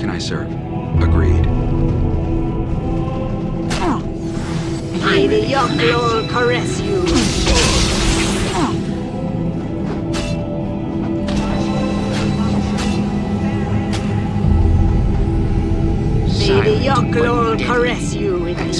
can I serve? Agreed. May the Yogg-Lor caress you. May the Yogg-Lor caress you in the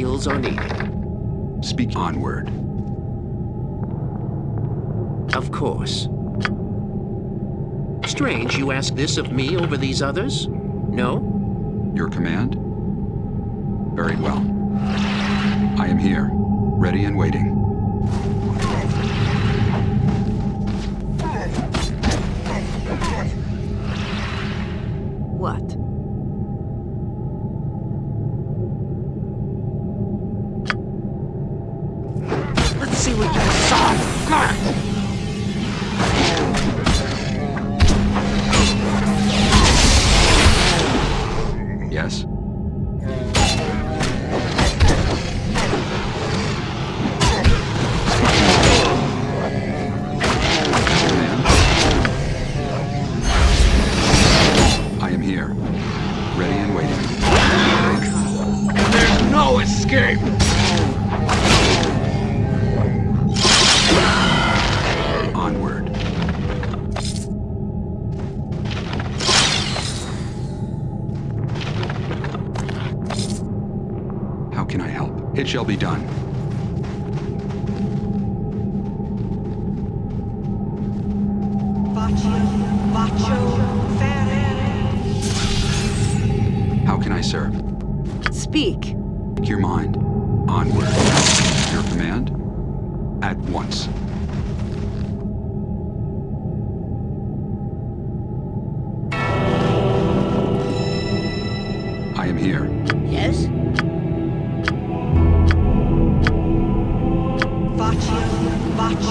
skills are needed, Speak onward. of course. Strange you ask this of me over these others?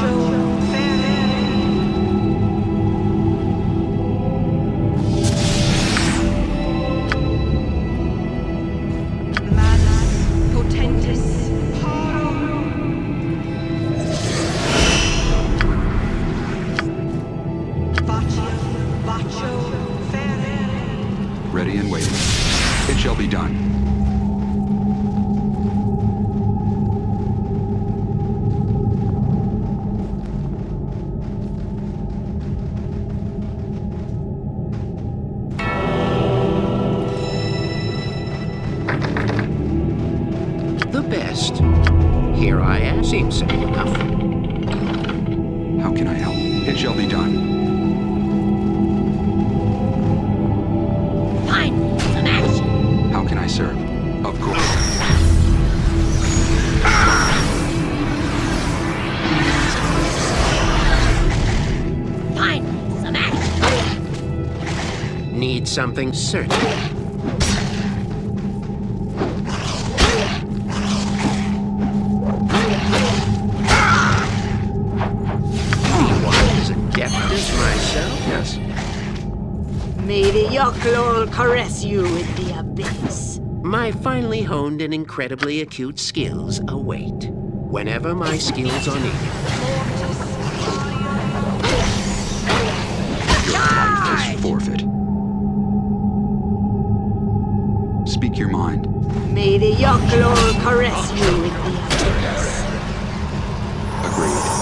Ready something certain. Anyone as adept myself? Yes. May the Yogg-Lor caress you with the abyss. My finely honed and incredibly acute skills await. Whenever my skills are needed. Your life is forfeit. Speak your mind. May the Yogg-Lor caress you with the. Agreed.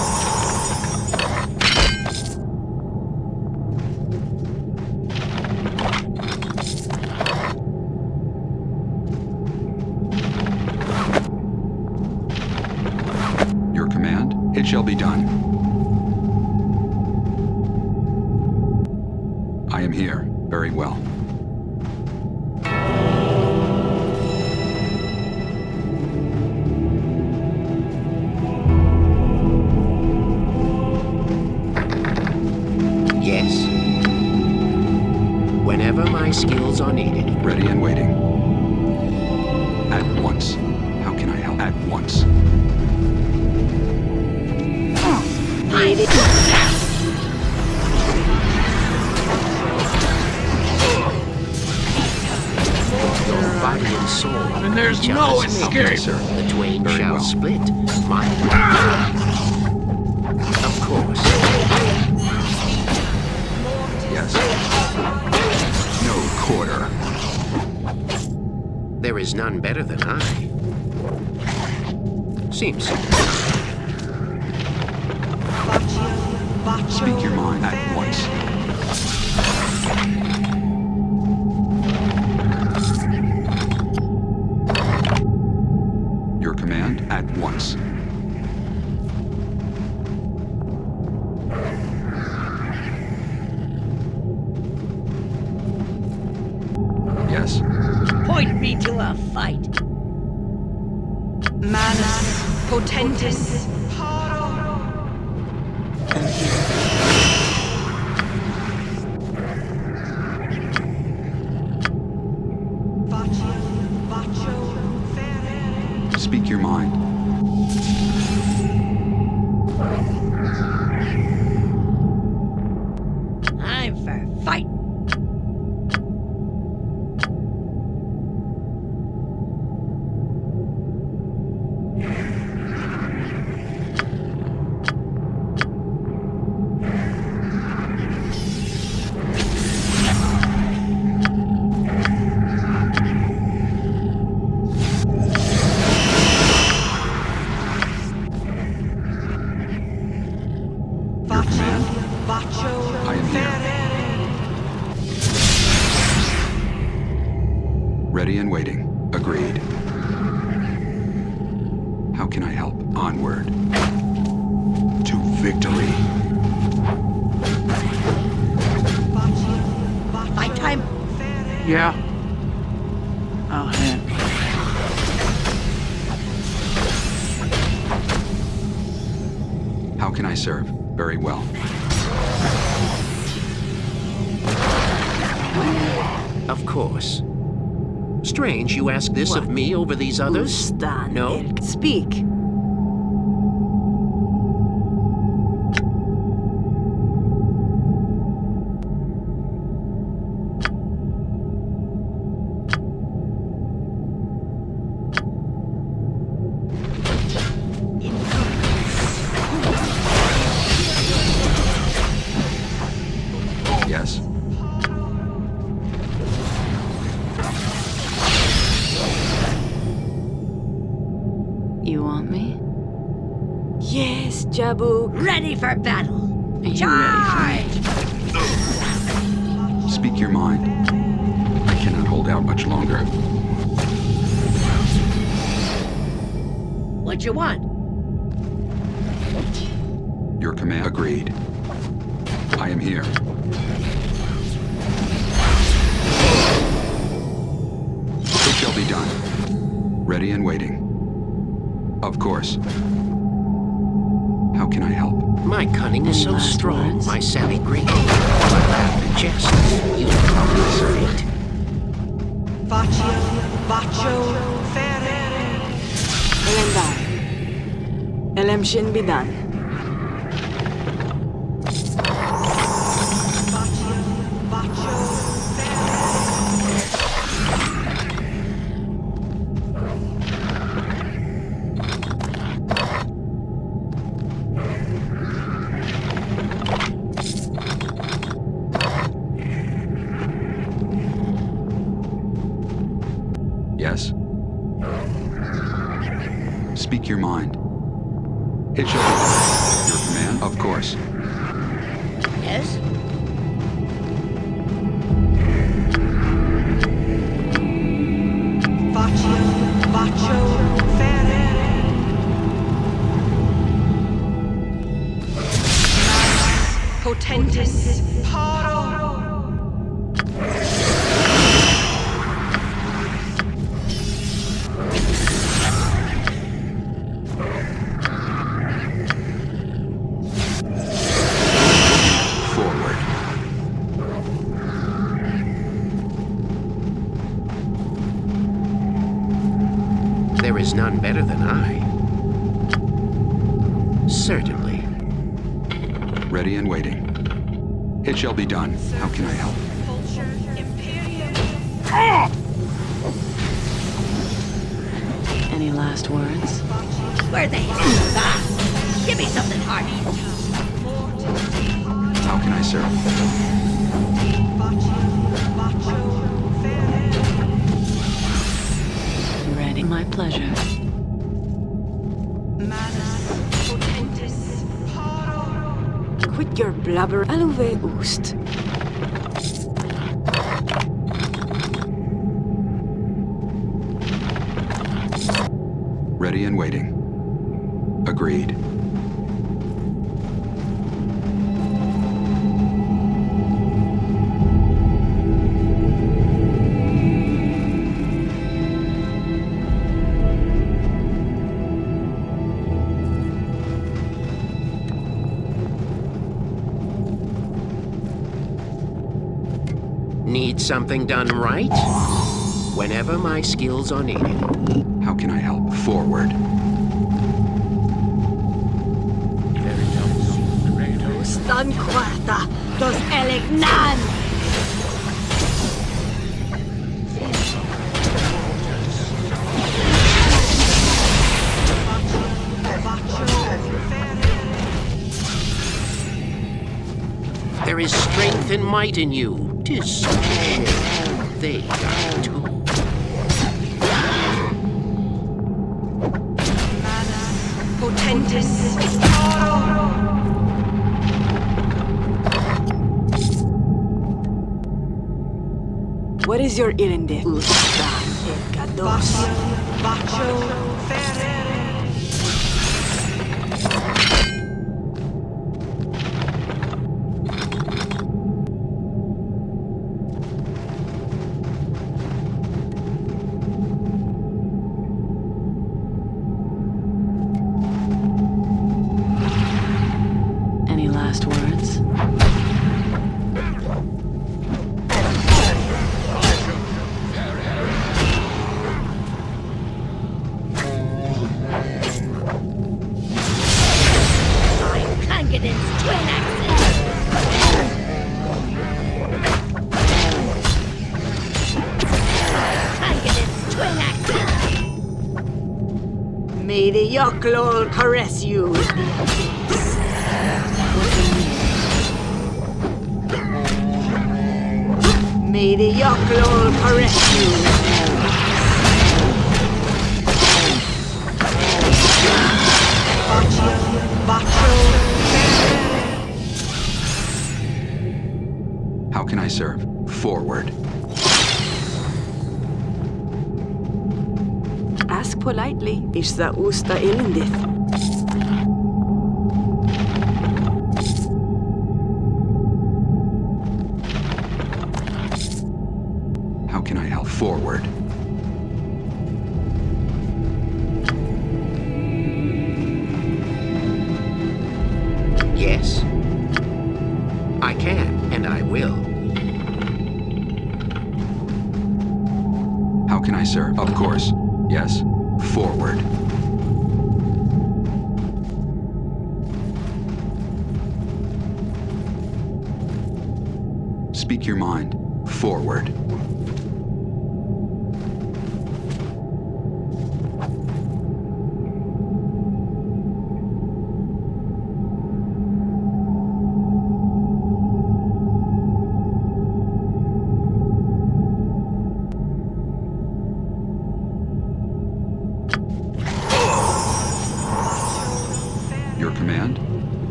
Seems. Speak your mind at once. Can I help? Onward. To victory. Fight time. Yeah. Oh, I'll handle it. How can I serve? Very well. Of course. Strange you ask this of me over these others? No. Speak. Ready and waiting. Of course. How can I help? My cunning is so strong, words? my savvy great. My laugh and jest, you are great. Elendar. Elem Shin Bidan. None better than I. Certainly. Ready and waiting. It shall be done. How can I help? Culture Any last words? Where they? Ah, give me something hard. How can I serve? My pleasure. Quit your blubber. Aluve oost. Ready and waiting. Something done right? Whenever my skills are needed. How can I help? Forward. Stan quarta dos elignan. There is strength and might in you. Tis such a shame. They too. Potentis. What is your. Bacho. Ferre. May the you with the abyss. Bacho. How can I serve? Forward. Ask politely. Ishza usta ilindith.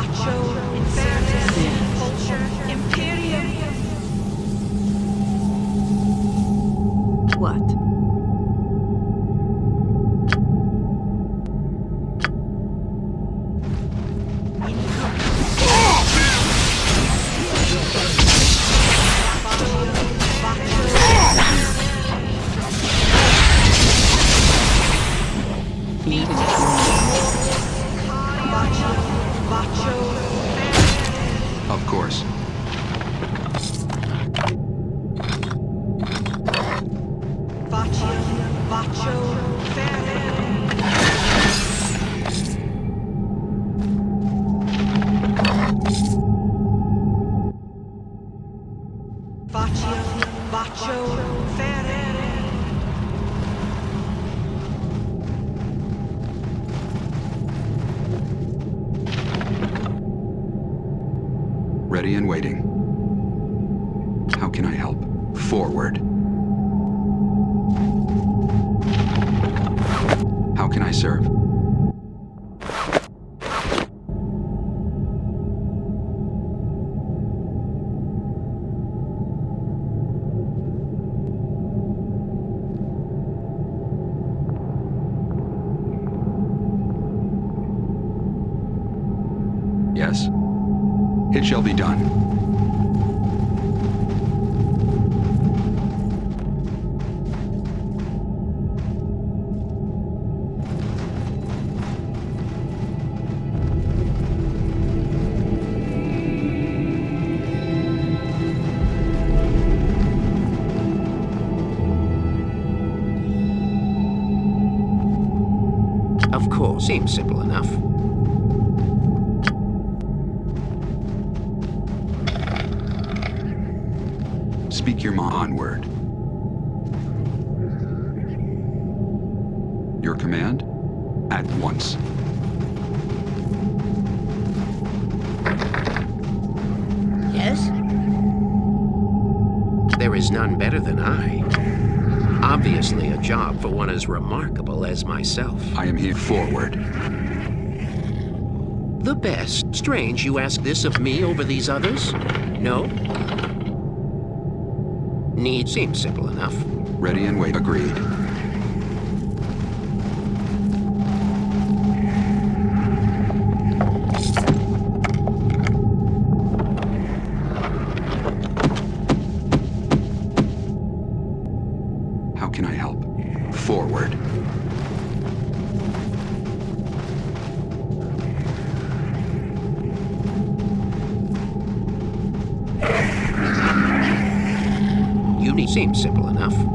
Bacho. Yes. It shall be done. remarkable as myself. I am here forward. The best. Strange you ask this of me over these others. No? Need seems simple enough. Ready and wait. Agreed. Seems simple enough.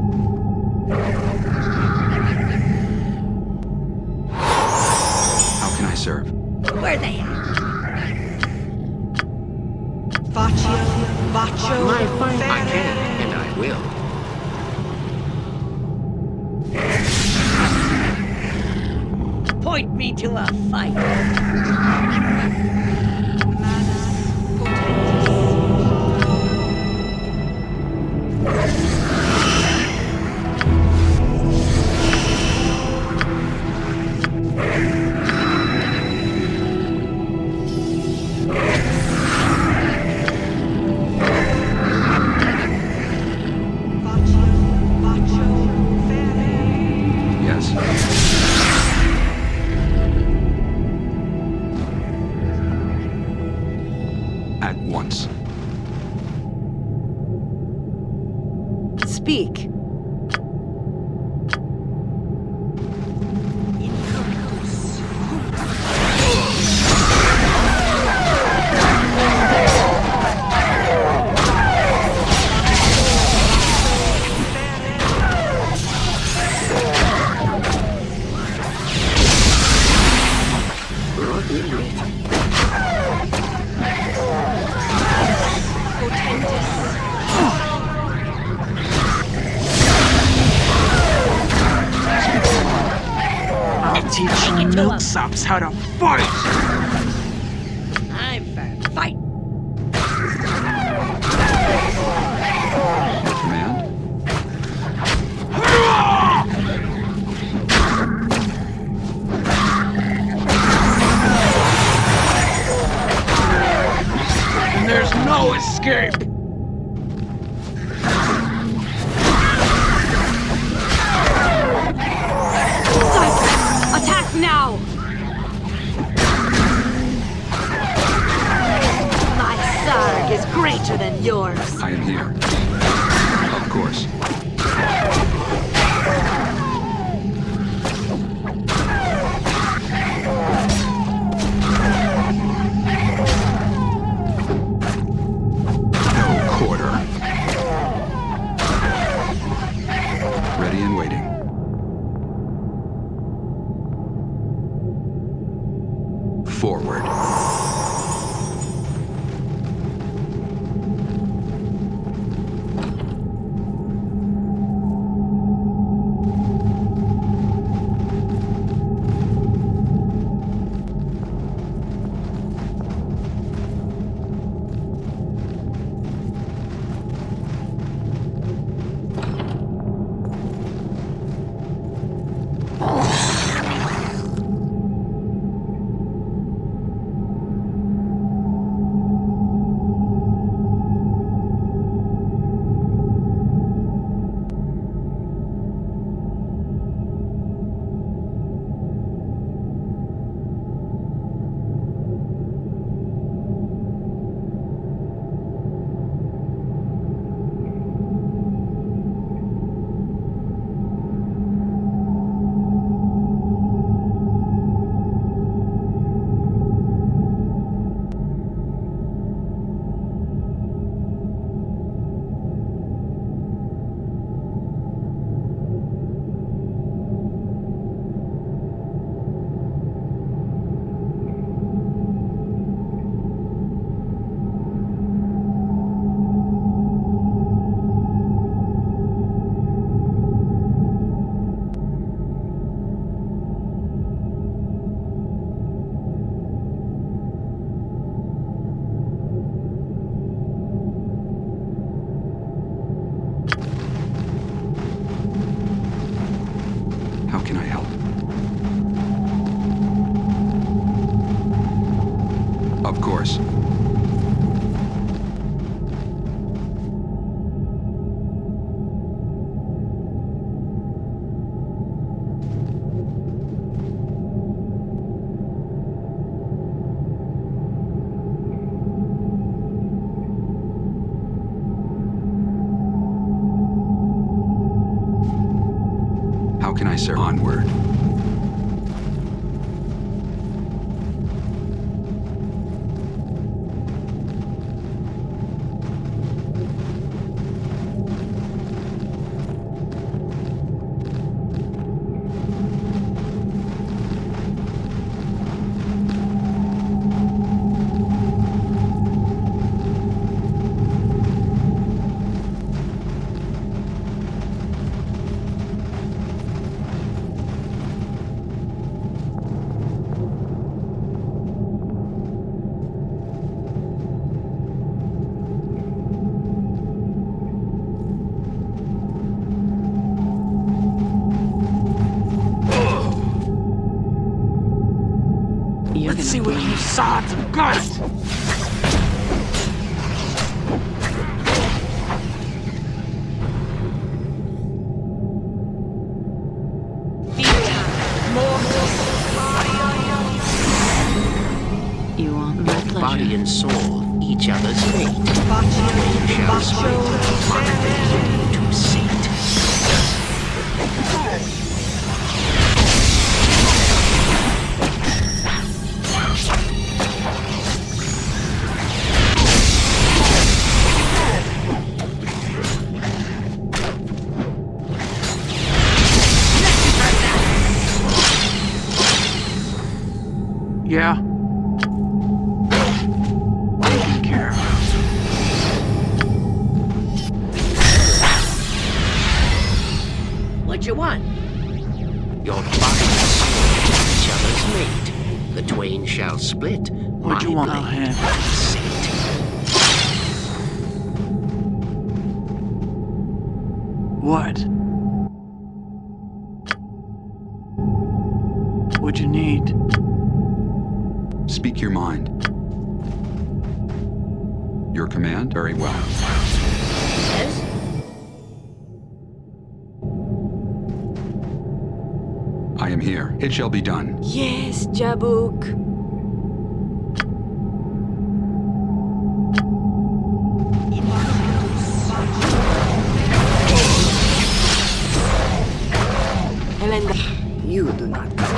cops how to fight! course. and saw each other's fate. They'll be done. Yes, Jabuk. You do not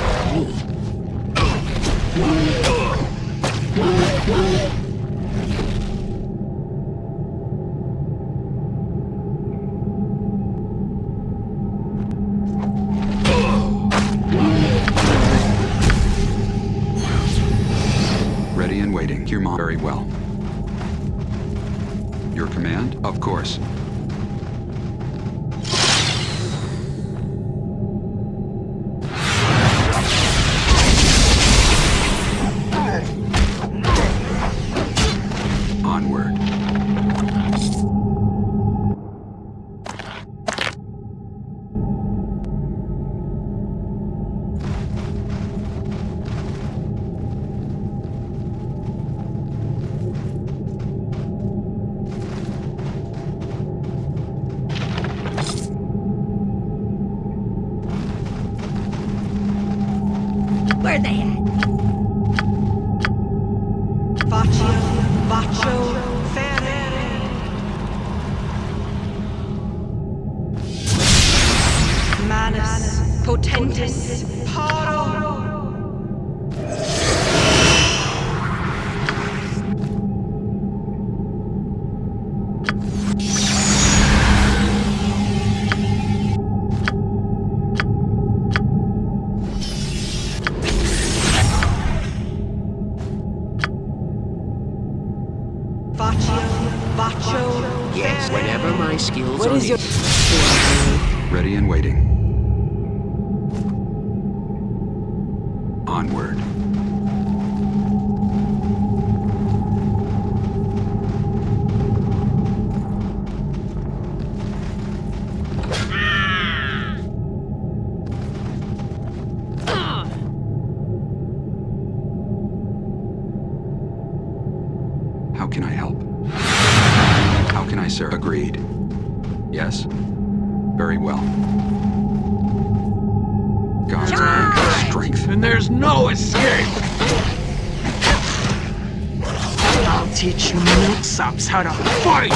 how to fight!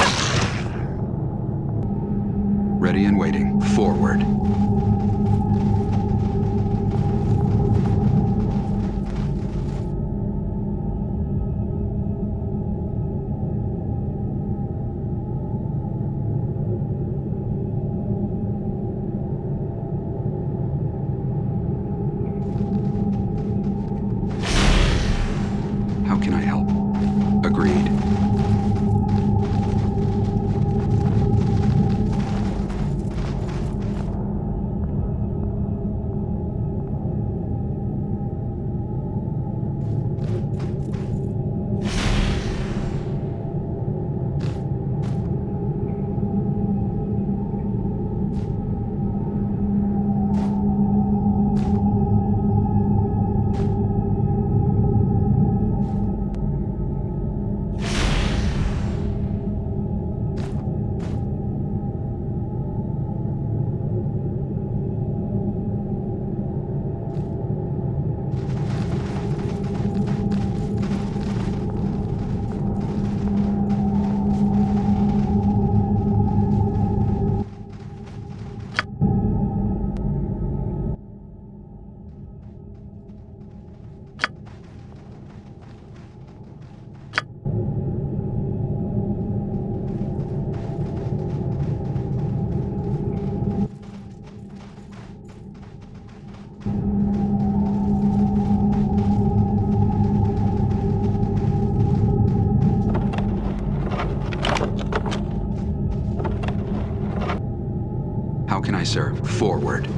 Ready and waiting. Forward. How can I help? Forward.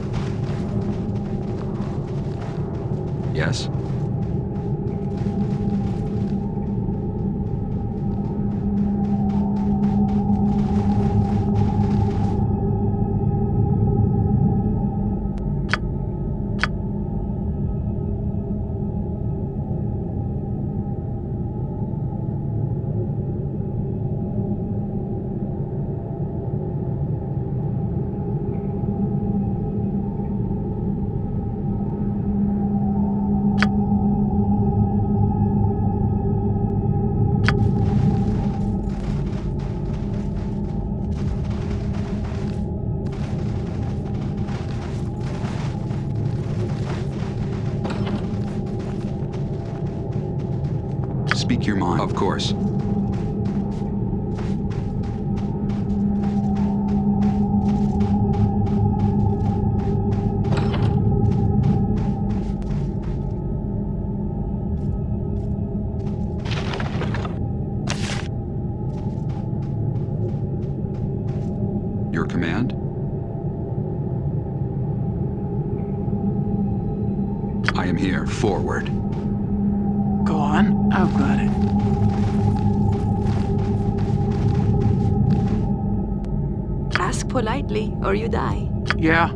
Or you die. Yeah,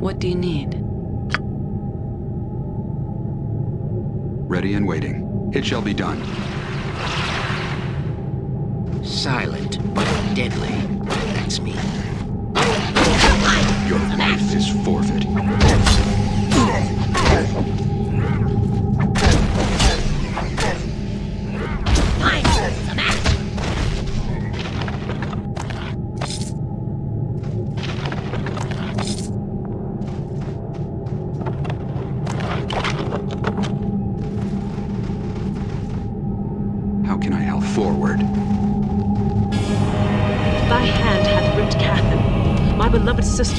What do you need? Ready and waiting. It shall be done. Silent but deadly. That's me. Your life is forfeit.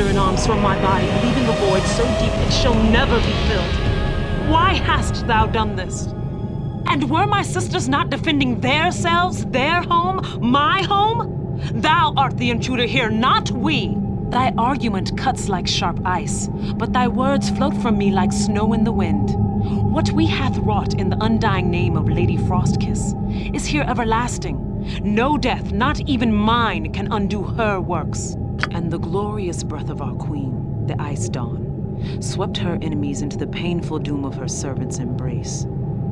In arms from my body, leaving a void so deep it shall never be filled. Why hast thou done this? And were my sisters not defending their selves, their home, my home? Thou art the intruder here, not we. Thy argument cuts like sharp ice, but thy words float from me like snow in the wind. What we hath wrought in the undying name of Lady Frostkiss is here everlasting. No death, not even mine, can undo her works. And the glorious breath of our queen, the Ice Dawn, swept her enemies into the painful doom of her servant's embrace.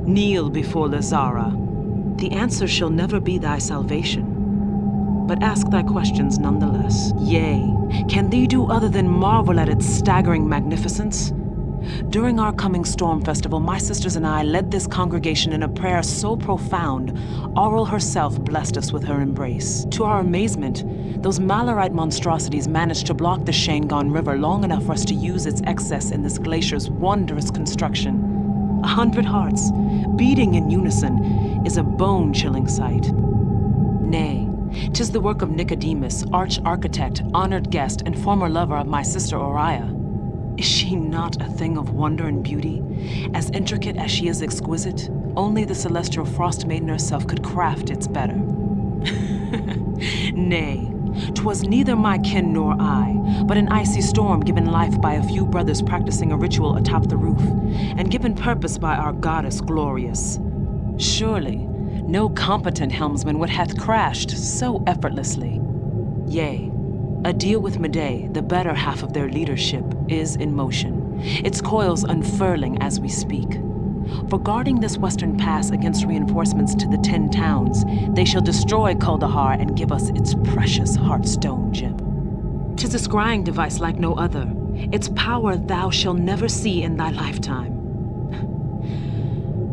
Kneel before Lazara. The answer shall never be thy salvation. But ask thy questions nonetheless. Yea, can thee do other than marvel at its staggering magnificence? During our coming Storm Festival, my sisters and I led this congregation in a prayer so profound, Auril herself blessed us with her embrace. To our amazement, those Malarite monstrosities managed to block the Shangon River long enough for us to use its excess in this glacier's wondrous construction. A hundred hearts, beating in unison, is a bone-chilling sight. Nay, tis the work of Nicodemus, arch-architect, honored guest, and former lover of my sister Oriah. Is she not a thing of wonder and beauty? As intricate as she is exquisite, only the celestial frost maiden herself could craft its better. Nay, 'twas neither my kin nor I, but an icy storm given life by a few brothers practicing a ritual atop the roof, and given purpose by our goddess glorious. Surely, no competent helmsman would hath crashed so effortlessly. Yea, a deal with Medei, the better half of their leadership, is in motion, its coils unfurling as we speak. For guarding this western pass against reinforcements to the Ten Towns, they shall destroy Kuldahar and give us its precious Heartstone gem. Tis a scrying device like no other. Its power thou shalt never see in thy lifetime.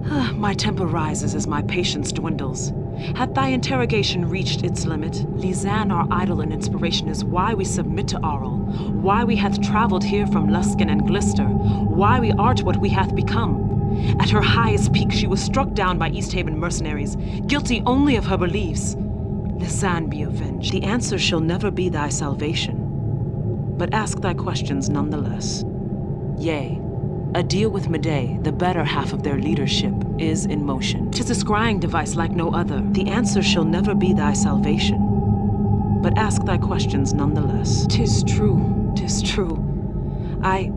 my temper rises as my patience dwindles. Had thy interrogation reached its limit, Lizan, our idol and inspiration, is why we submit to Auril, why we hath traveled here from Luskan and Glister, why we art what we hath become. At her highest peak, she was struck down by Easthaven mercenaries, guilty only of her beliefs. Lizan be avenged. The answer shall never be thy salvation. But ask thy questions nonetheless. Yea, a deal with Medei, the better half of their leadership, is in motion. Tis a scrying device like no other. The answer shall never be thy salvation. But ask thy questions nonetheless. Tis true, tis true. I...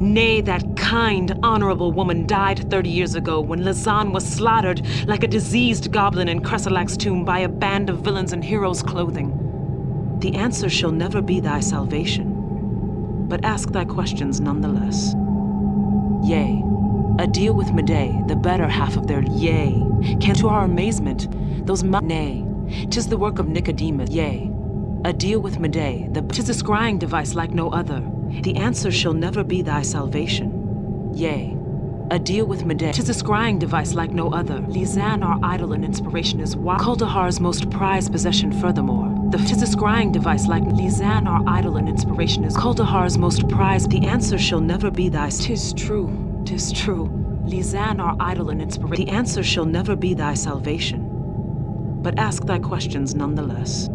Nay, that kind, honorable woman died 30 years ago when Lazan was slaughtered like a diseased goblin in Kresselack's tomb by a band of villains in heroes' clothing. The answer shall never be thy salvation. But ask thy questions nonetheless. Yea, a deal with Medei, the better half of their yea, can to our amazement, those ma- nay, tis the work of Nicodemus, yea, a deal with Medei, the tis a scrying device like no other. The answer shall never be thy salvation. Yea, a deal with Medei, tis a scrying device like no other. Lizan, our idol and inspiration, is why Kuldahar's most prized possession furthermore. The tis a scrying device like Lizan, our idol and inspiration, is Kuldahar's most prized. The answer shall never be thy. Tis true, tis true. Lizan, our idol and inspiration. The answer shall never be thy salvation. But ask thy questions nonetheless.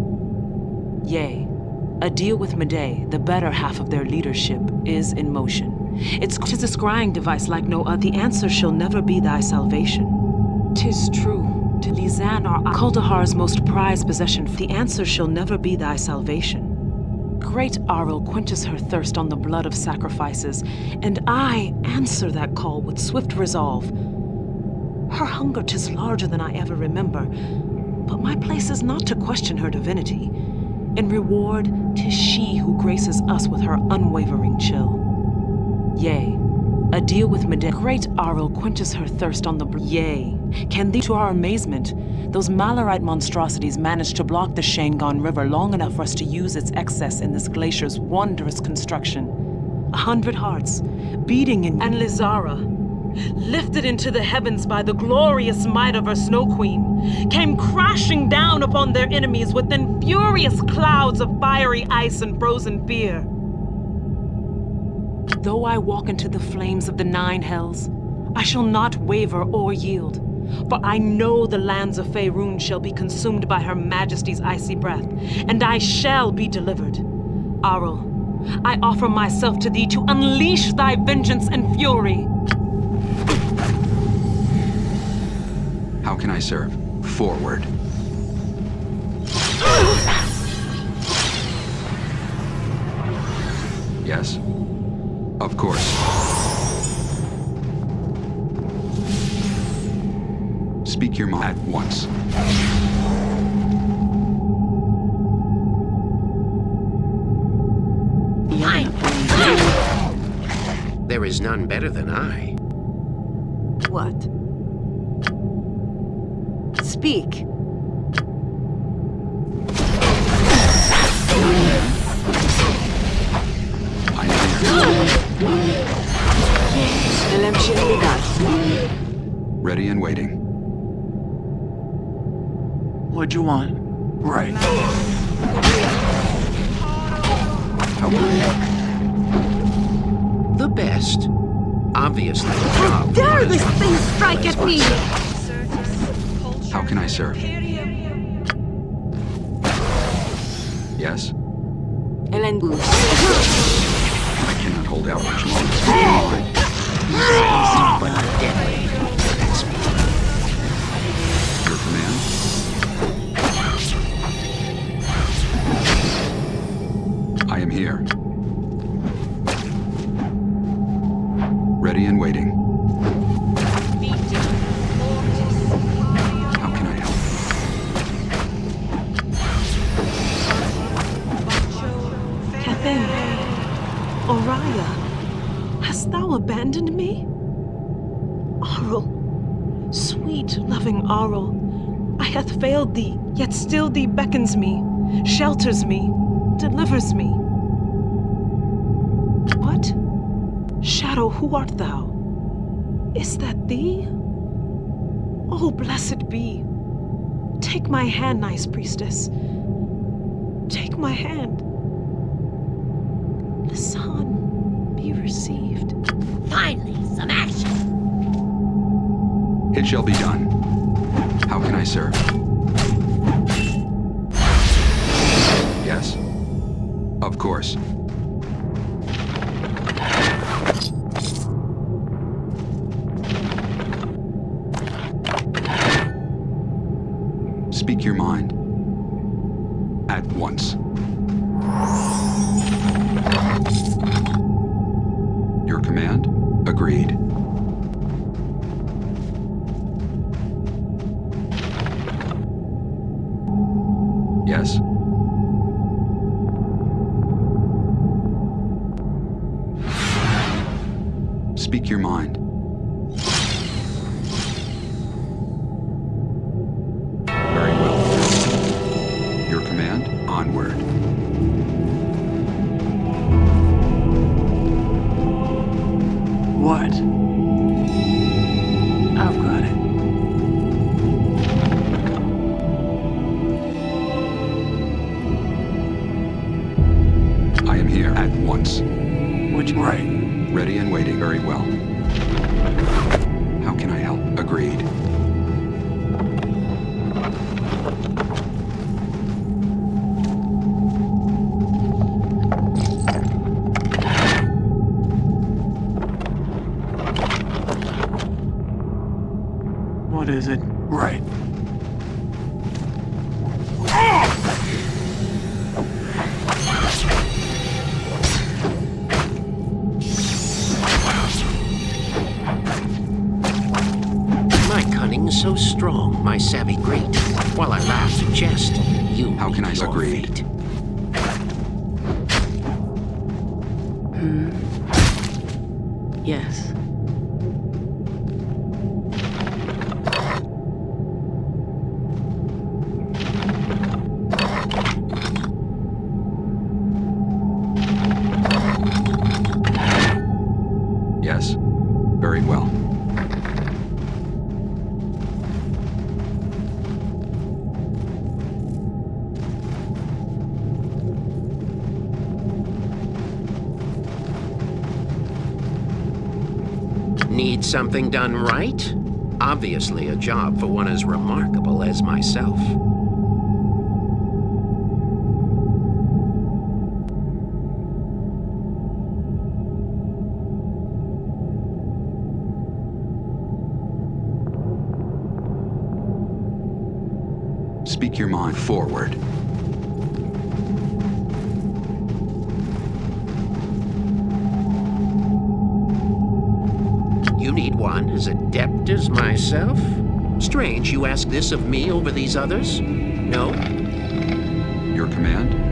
Yea, a deal with Medei, the better half of their leadership, is in motion. It's tis a scrying device like no other. The answer shall never be thy salvation. Tis true. To Lizan, our Kuldahar's most prized possession, the answer shall never be thy salvation. Great Auril quenches her thirst on the blood of sacrifices, and I answer that call with swift resolve. Her hunger tis larger than I ever remember, but my place is not to question her divinity. In reward, tis she who graces us with her unwavering chill. Yea, a deal with Medei. Great Auril quenches her thirst on the Yea, can thee, to our amazement, those Malarite monstrosities manage to block the Shangon River long enough for us to use its excess in this glacier's wondrous construction. A hundred hearts, beating in- And Lizara, lifted into the heavens by the glorious might of her Snow Queen, came crashing down upon their enemies within furious clouds of fiery ice and frozen fear. Though I walk into the flames of the Nine Hells, I shall not waver or yield, for I know the lands of Faerun shall be consumed by her majesty's icy breath, and I shall be delivered. Auril, I offer myself to thee to unleash thy vengeance and fury. How can I serve? Forward. Yes? Of course. Speak your mind at once. There is none better than I. What? Speak. Ready and waiting. What'd you want? Right. How can The best. Obviously, a job. Dare this thing strike at me! How can I serve? Yes? Elen Boost. I cannot hold out much longer. Easy but deadly. I am here. Ready and waiting. How can I help? Cathin. Oriah. Hast thou abandoned me? Auril. Sweet, loving Auril. I hath failed thee, yet still thee beckons me, shelters me, delivers me. What? Shadow, who art thou? Is that thee? Oh, blessed be. Take my hand, nice priestess. Take my hand. The sun be received. Finally, some action! It shall be done. I serve? Yes. Of course. Command, onward. What? I've got it. I am here at once. Which right? Ready and waiting very well. How can I help? Agreed. Need something done right? Obviously a job for one as remarkable as myself. Speak your mind forward. Myself? Strange you ask this of me over these others? No? Your command?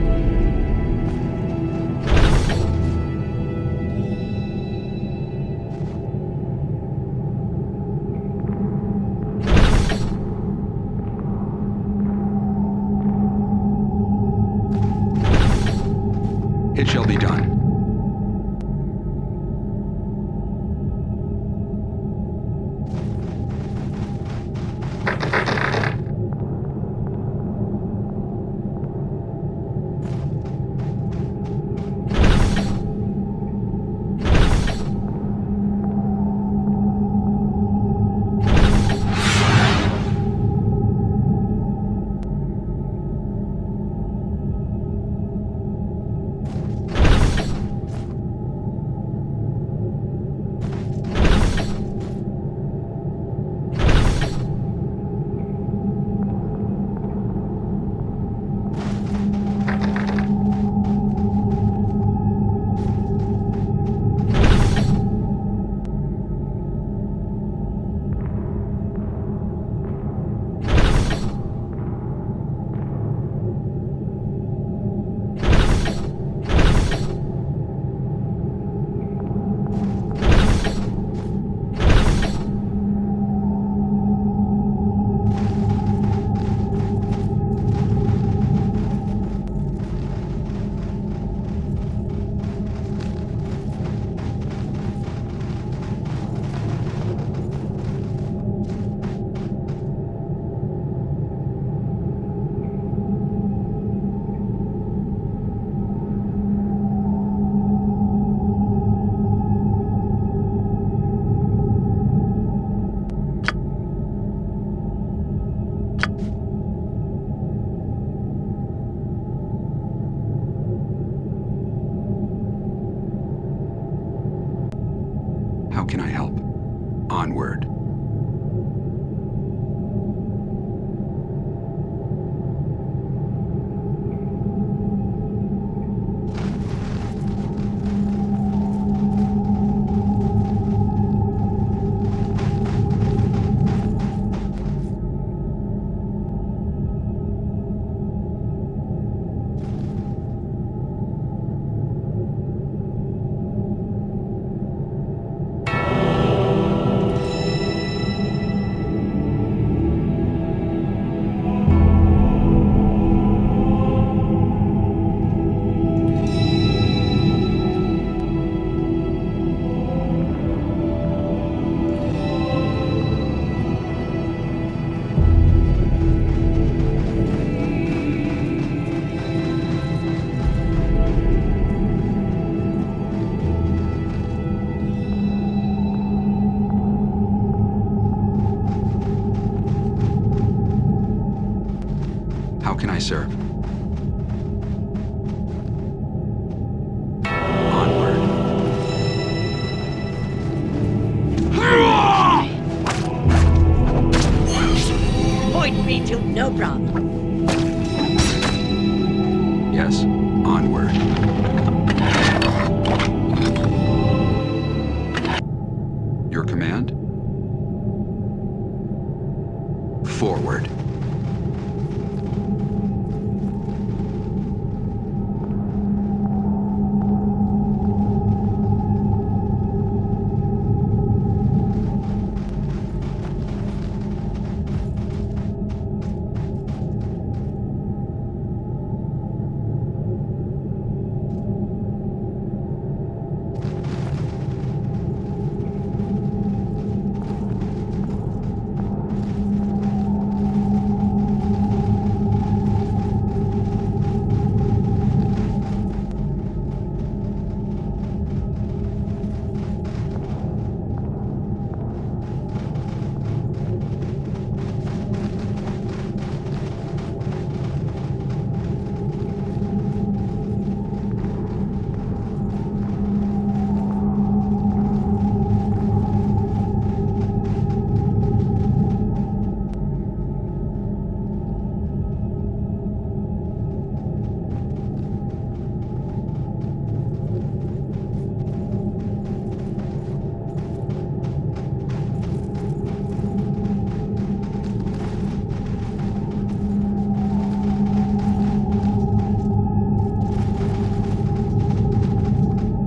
Onward. Your command? Forward.